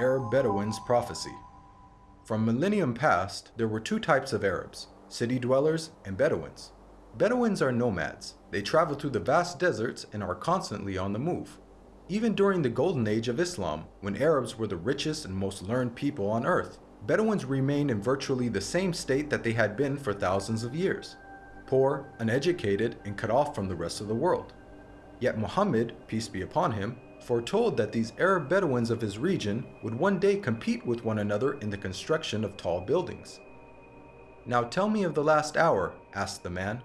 Arab Bedouins Prophecy From millennium past, there were two types of Arabs, city dwellers and Bedouins. Bedouins are nomads. They travel through the vast deserts and are constantly on the move. Even during the golden age of Islam, when Arabs were the richest and most learned people on earth, Bedouins remained in virtually the same state that they had been for thousands of years. Poor, uneducated, and cut off from the rest of the world. Yet Muhammad, peace be upon him, foretold that these Arab Bedouins of his region would one day compete with one another in the construction of tall buildings. Now tell me of the last hour, asked the man.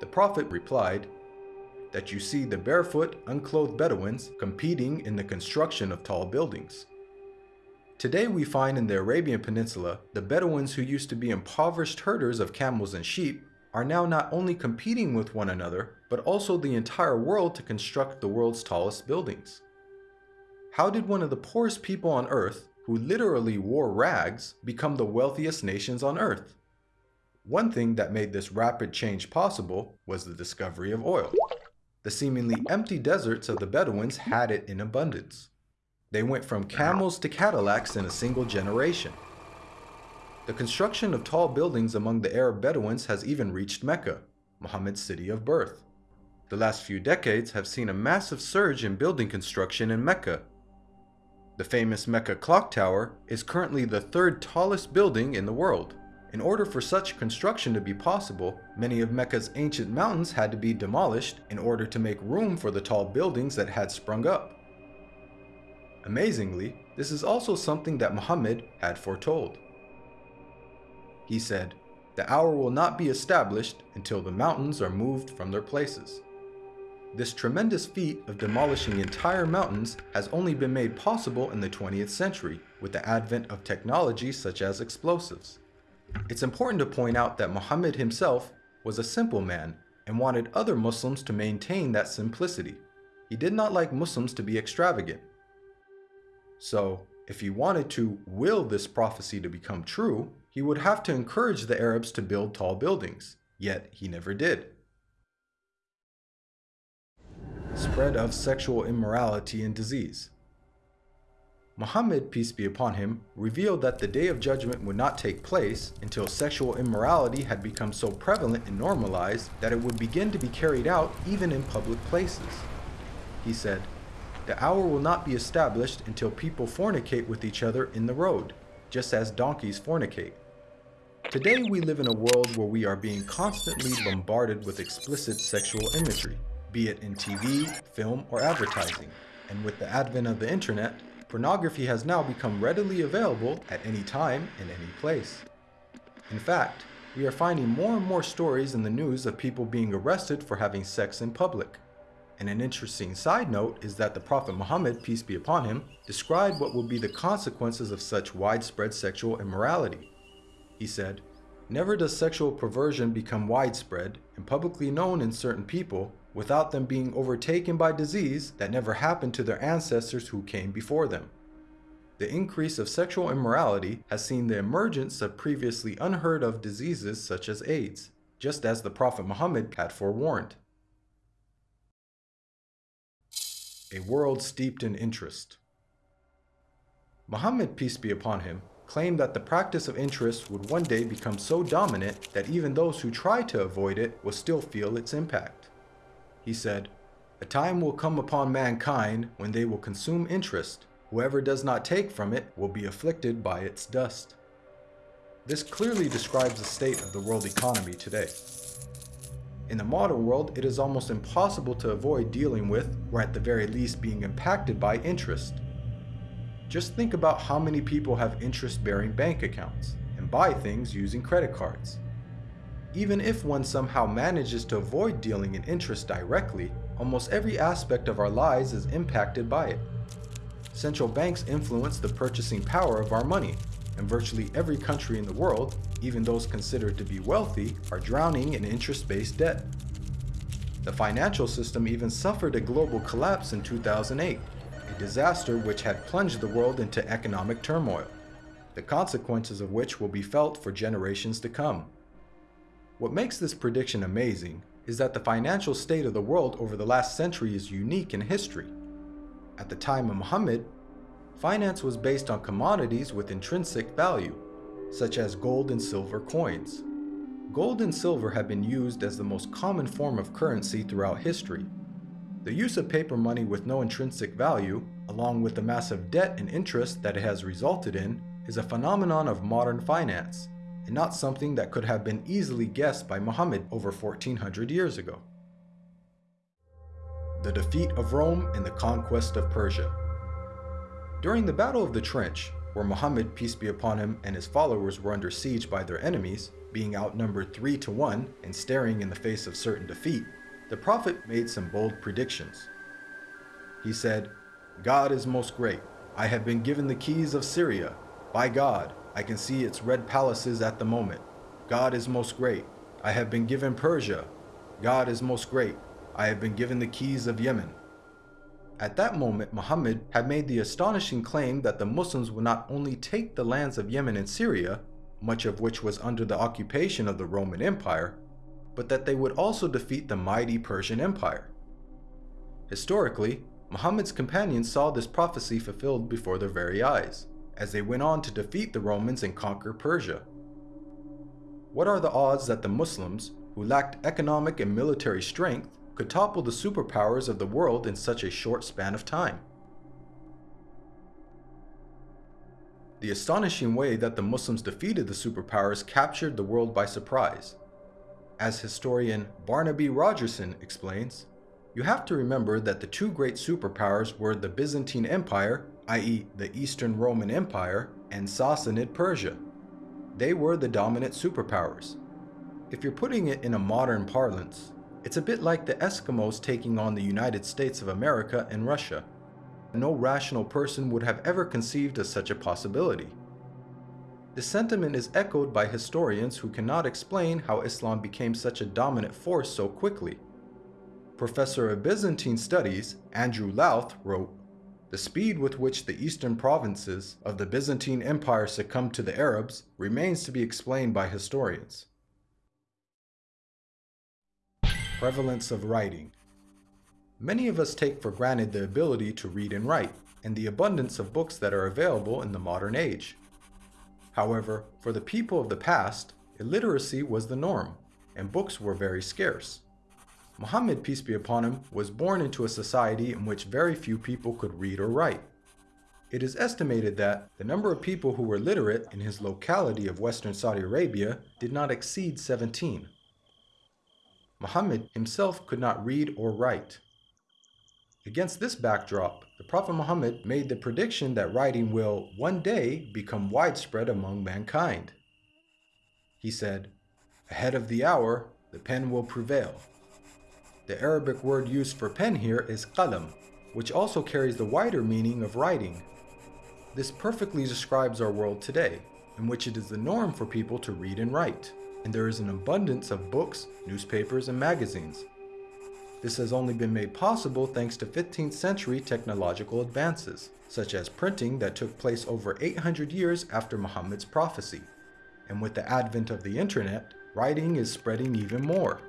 The Prophet replied, that you see the barefoot, unclothed Bedouins competing in the construction of tall buildings. Today we find in the Arabian Peninsula, the Bedouins who used to be impoverished herders of camels and sheep are now not only competing with one another, but also the entire world to construct the world's tallest buildings. How did one of the poorest people on earth, who literally wore rags, become the wealthiest nations on earth? One thing that made this rapid change possible was the discovery of oil. The seemingly empty deserts of the Bedouins had it in abundance. They went from camels to Cadillacs in a single generation. The construction of tall buildings among the Arab Bedouins has even reached Mecca, Muhammad's city of birth. The last few decades have seen a massive surge in building construction in Mecca. The famous Mecca Clock Tower is currently the third tallest building in the world. In order for such construction to be possible, many of Mecca's ancient mountains had to be demolished in order to make room for the tall buildings that had sprung up. Amazingly, this is also something that Muhammad had foretold. He said, The hour will not be established until the mountains are moved from their places. This tremendous feat of demolishing entire mountains has only been made possible in the 20th century with the advent of technology such as explosives. It's important to point out that Muhammad himself was a simple man and wanted other Muslims to maintain that simplicity. He did not like Muslims to be extravagant. So, if he wanted to will this prophecy to become true, he would have to encourage the Arabs to build tall buildings, yet he never did. Spread of sexual immorality and disease. Muhammad, peace be upon him, revealed that the day of judgment would not take place until sexual immorality had become so prevalent and normalized that it would begin to be carried out even in public places. He said, the hour will not be established until people fornicate with each other in the road, just as donkeys fornicate. Today we live in a world where we are being constantly bombarded with explicit sexual imagery, be it in TV, film, or advertising. And with the advent of the internet, pornography has now become readily available at any time in any place. In fact, we are finding more and more stories in the news of people being arrested for having sex in public. And an interesting side note is that the Prophet Muhammad, peace be upon him, described what will be the consequences of such widespread sexual immorality. He said, Never does sexual perversion become widespread and publicly known in certain people without them being overtaken by disease that never happened to their ancestors who came before them. The increase of sexual immorality has seen the emergence of previously unheard of diseases such as AIDS, just as the Prophet Muhammad had forewarned. a world steeped in interest. Muhammad, peace be upon him, claimed that the practice of interest would one day become so dominant that even those who try to avoid it will still feel its impact. He said, A time will come upon mankind when they will consume interest. Whoever does not take from it will be afflicted by its dust. This clearly describes the state of the world economy today. In the modern world, it is almost impossible to avoid dealing with, or at the very least being impacted by interest. Just think about how many people have interest-bearing bank accounts and buy things using credit cards. Even if one somehow manages to avoid dealing in interest directly, almost every aspect of our lives is impacted by it. Central banks influence the purchasing power of our money, and virtually every country in the world, even those considered to be wealthy, are drowning in interest-based debt. The financial system even suffered a global collapse in 2008, a disaster which had plunged the world into economic turmoil, the consequences of which will be felt for generations to come. What makes this prediction amazing is that the financial state of the world over the last century is unique in history. At the time of Muhammad, finance was based on commodities with intrinsic value, such as gold and silver coins. Gold and silver have been used as the most common form of currency throughout history. The use of paper money with no intrinsic value, along with the massive debt and interest that it has resulted in, is a phenomenon of modern finance, and not something that could have been easily guessed by Muhammad over 1400 years ago. The defeat of Rome and the conquest of Persia. During the Battle of the Trench, where Muhammad, peace be upon him, and his followers were under siege by their enemies, being outnumbered 3 to 1 and staring in the face of certain defeat, the Prophet made some bold predictions. He said, God is most great. I have been given the keys of Syria. By God, I can see its red palaces at the moment. God is most great. I have been given Persia. God is most great. I have been given the keys of Yemen. At that moment, Muhammad had made the astonishing claim that the Muslims would not only take the lands of Yemen and Syria, much of which was under the occupation of the Roman Empire, but that they would also defeat the mighty Persian Empire. Historically, Muhammad's companions saw this prophecy fulfilled before their very eyes, as they went on to defeat the Romans and conquer Persia. What are the odds that the Muslims, who lacked economic and military strength, could topple the superpowers of the world in such a short span of time. The astonishing way that the Muslims defeated the superpowers captured the world by surprise. As historian Barnaby Rogerson explains, you have to remember that the two great superpowers were the Byzantine Empire, i.e. the Eastern Roman Empire, and Sassanid Persia. They were the dominant superpowers. If you're putting it in a modern parlance, it's a bit like the Eskimos taking on the United States of America and Russia. No rational person would have ever conceived of such a possibility. The sentiment is echoed by historians who cannot explain how Islam became such a dominant force so quickly. Professor of Byzantine Studies, Andrew Louth, wrote, The speed with which the eastern provinces of the Byzantine Empire succumbed to the Arabs remains to be explained by historians. Prevalence of writing. Many of us take for granted the ability to read and write, and the abundance of books that are available in the modern age. However, for the people of the past, illiteracy was the norm, and books were very scarce. Muhammad, peace be upon him, was born into a society in which very few people could read or write. It is estimated that the number of people who were literate in his locality of western Saudi Arabia did not exceed 17. Muhammad himself could not read or write. Against this backdrop, the Prophet Muhammad made the prediction that writing will one day become widespread among mankind. He said, Ahead of the hour, the pen will prevail. The Arabic word used for pen here is qalam, which also carries the wider meaning of writing. This perfectly describes our world today, in which it is the norm for people to read and write and there is an abundance of books, newspapers, and magazines. This has only been made possible thanks to 15th century technological advances, such as printing that took place over 800 years after Muhammad's prophecy. And with the advent of the internet, writing is spreading even more.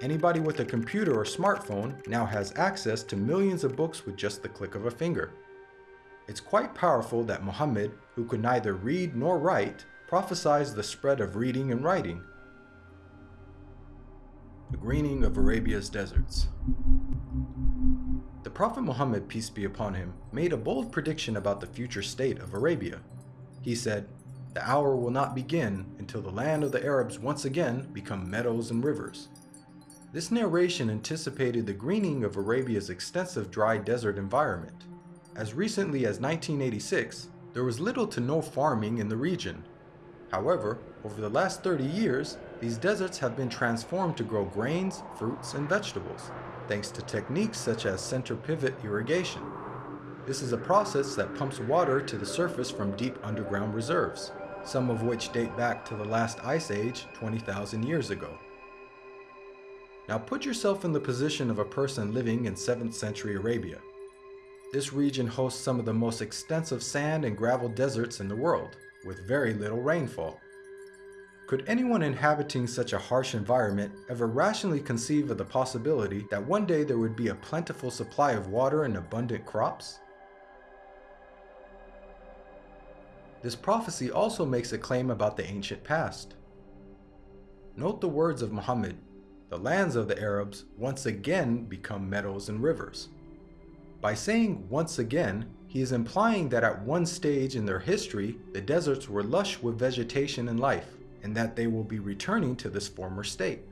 Anybody with a computer or smartphone now has access to millions of books with just the click of a finger. It's quite powerful that Muhammad, who could neither read nor write, prophesies the spread of reading and writing. The greening of Arabia's deserts. The Prophet Muhammad, peace be upon him, made a bold prediction about the future state of Arabia. He said, The hour will not begin until the land of the Arabs once again become meadows and rivers. This narration anticipated the greening of Arabia's extensive dry desert environment. As recently as 1986, there was little to no farming in the region, However, over the last 30 years, these deserts have been transformed to grow grains, fruits, and vegetables, thanks to techniques such as center pivot irrigation. This is a process that pumps water to the surface from deep underground reserves, some of which date back to the last ice age 20,000 years ago. Now put yourself in the position of a person living in 7th century Arabia. This region hosts some of the most extensive sand and gravel deserts in the world with very little rainfall. Could anyone inhabiting such a harsh environment ever rationally conceive of the possibility that one day there would be a plentiful supply of water and abundant crops? This prophecy also makes a claim about the ancient past. Note the words of Muhammad, the lands of the Arabs once again become meadows and rivers. By saying once again, he is implying that at one stage in their history, the deserts were lush with vegetation and life, and that they will be returning to this former state.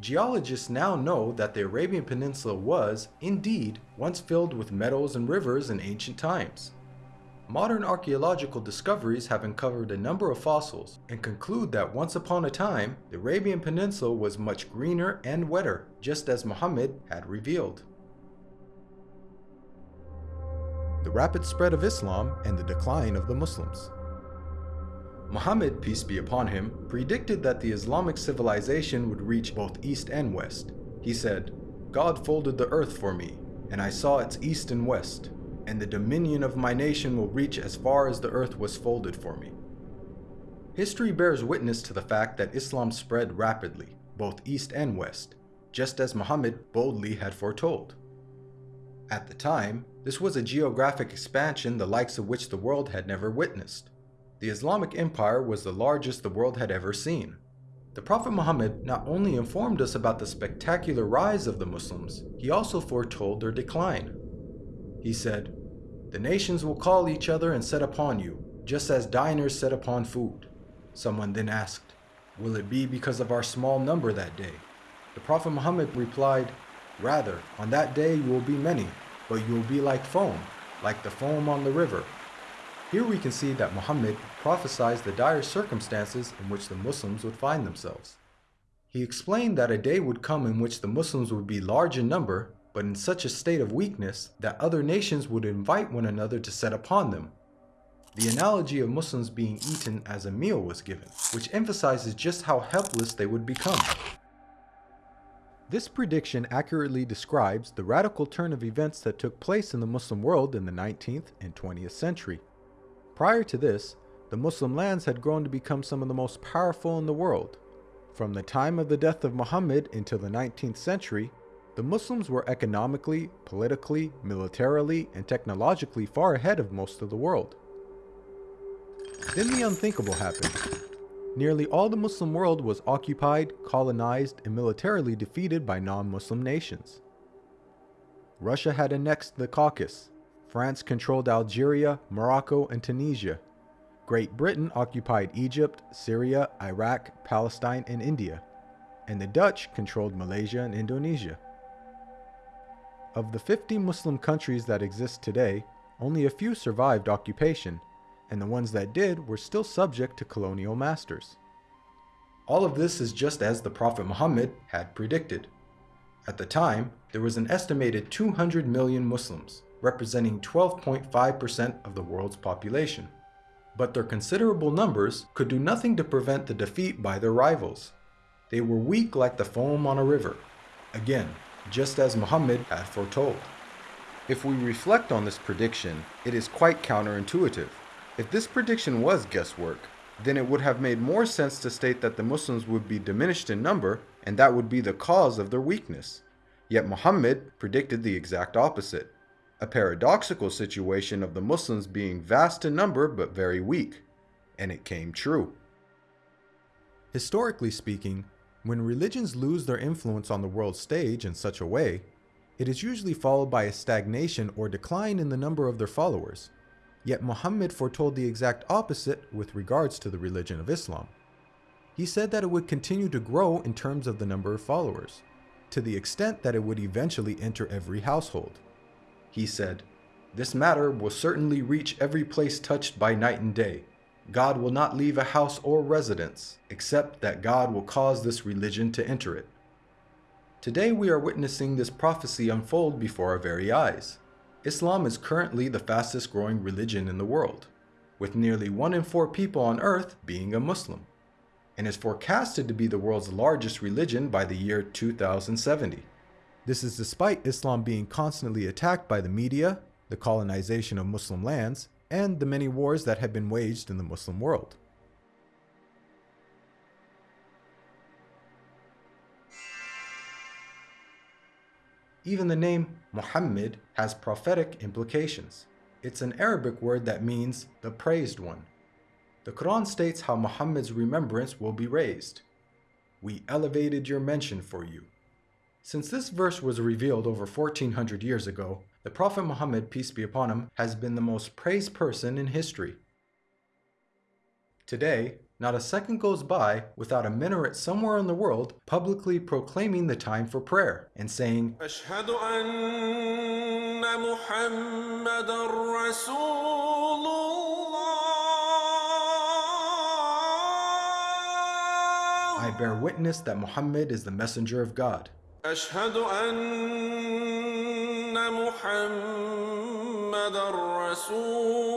Geologists now know that the Arabian Peninsula was, indeed, once filled with meadows and rivers in ancient times. Modern archaeological discoveries have uncovered a number of fossils and conclude that once upon a time, the Arabian Peninsula was much greener and wetter, just as Muhammad had revealed the rapid spread of Islam and the decline of the Muslims. Muhammad, peace be upon him, predicted that the Islamic civilization would reach both east and west. He said, God folded the earth for me, and I saw its east and west, and the dominion of my nation will reach as far as the earth was folded for me. History bears witness to the fact that Islam spread rapidly, both east and west, just as Muhammad boldly had foretold. At the time, this was a geographic expansion the likes of which the world had never witnessed. The Islamic Empire was the largest the world had ever seen. The Prophet Muhammad not only informed us about the spectacular rise of the Muslims, he also foretold their decline. He said, The nations will call each other and set upon you, just as diners set upon food. Someone then asked, Will it be because of our small number that day? The Prophet Muhammad replied, Rather, on that day you will be many, but you will be like foam, like the foam on the river. Here we can see that Muhammad prophesied the dire circumstances in which the Muslims would find themselves. He explained that a day would come in which the Muslims would be large in number, but in such a state of weakness that other nations would invite one another to set upon them. The analogy of Muslims being eaten as a meal was given, which emphasizes just how helpless they would become. This prediction accurately describes the radical turn of events that took place in the Muslim world in the 19th and 20th century. Prior to this, the Muslim lands had grown to become some of the most powerful in the world. From the time of the death of Muhammad until the 19th century, the Muslims were economically, politically, militarily, and technologically far ahead of most of the world. Then the unthinkable happened. Nearly all the Muslim world was occupied, colonized, and militarily defeated by non-Muslim nations. Russia had annexed the Caucasus. France controlled Algeria, Morocco, and Tunisia. Great Britain occupied Egypt, Syria, Iraq, Palestine, and India. And the Dutch controlled Malaysia and Indonesia. Of the 50 Muslim countries that exist today, only a few survived occupation, and the ones that did were still subject to colonial masters. All of this is just as the Prophet Muhammad had predicted. At the time, there was an estimated 200 million Muslims, representing 12.5% of the world's population. But their considerable numbers could do nothing to prevent the defeat by their rivals. They were weak like the foam on a river. Again, just as Muhammad had foretold. If we reflect on this prediction, it is quite counterintuitive. If this prediction was guesswork, then it would have made more sense to state that the Muslims would be diminished in number and that would be the cause of their weakness. Yet Muhammad predicted the exact opposite, a paradoxical situation of the Muslims being vast in number but very weak, and it came true. Historically speaking, when religions lose their influence on the world stage in such a way, it is usually followed by a stagnation or decline in the number of their followers. Yet Muhammad foretold the exact opposite with regards to the religion of Islam. He said that it would continue to grow in terms of the number of followers, to the extent that it would eventually enter every household. He said, This matter will certainly reach every place touched by night and day. God will not leave a house or residence, except that God will cause this religion to enter it. Today we are witnessing this prophecy unfold before our very eyes. Islam is currently the fastest growing religion in the world, with nearly 1 in 4 people on earth being a Muslim, and is forecasted to be the world's largest religion by the year 2070. This is despite Islam being constantly attacked by the media, the colonization of Muslim lands, and the many wars that have been waged in the Muslim world. Even the name Muhammad has prophetic implications. It's an Arabic word that means the praised one. The Quran states how Muhammad's remembrance will be raised. We elevated your mention for you. Since this verse was revealed over 1400 years ago, the Prophet Muhammad, peace be upon him, has been the most praised person in history. Today, not a second goes by without a minaret somewhere in the world publicly proclaiming the time for prayer and saying, I bear witness that Muhammad is the messenger of God. أشهد أن محمد رسول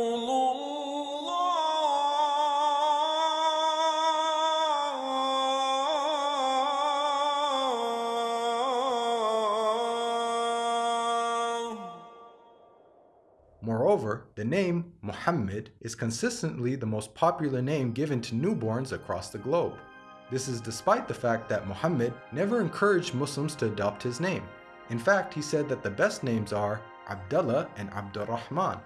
Moreover, the name Muhammad is consistently the most popular name given to newborns across the globe. This is despite the fact that Muhammad never encouraged Muslims to adopt his name. In fact, he said that the best names are Abdullah and Abdurrahman.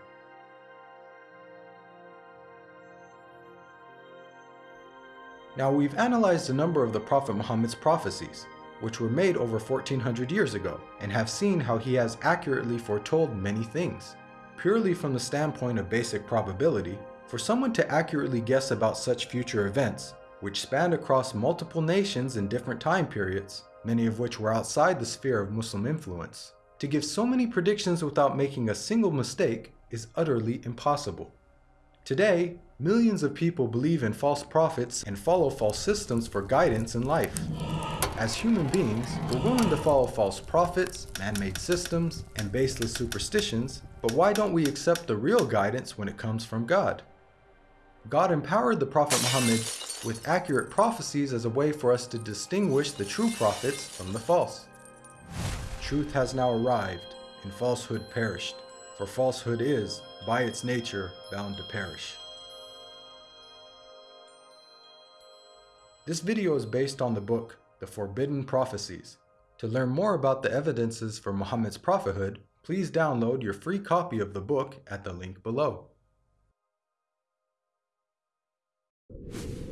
Now we've analyzed a number of the Prophet Muhammad's prophecies, which were made over 1400 years ago, and have seen how he has accurately foretold many things. Purely from the standpoint of basic probability, for someone to accurately guess about such future events which spanned across multiple nations in different time periods, many of which were outside the sphere of Muslim influence. To give so many predictions without making a single mistake is utterly impossible. Today, millions of people believe in false prophets and follow false systems for guidance in life. As human beings, we're willing to follow false prophets, man-made systems, and baseless superstitions, but why don't we accept the real guidance when it comes from God? God empowered the Prophet Muhammad with accurate prophecies as a way for us to distinguish the true prophets from the false. Truth has now arrived, and falsehood perished, for falsehood is, by its nature, bound to perish. This video is based on the book, The Forbidden Prophecies. To learn more about the evidences for Muhammad's prophethood, please download your free copy of the book at the link below you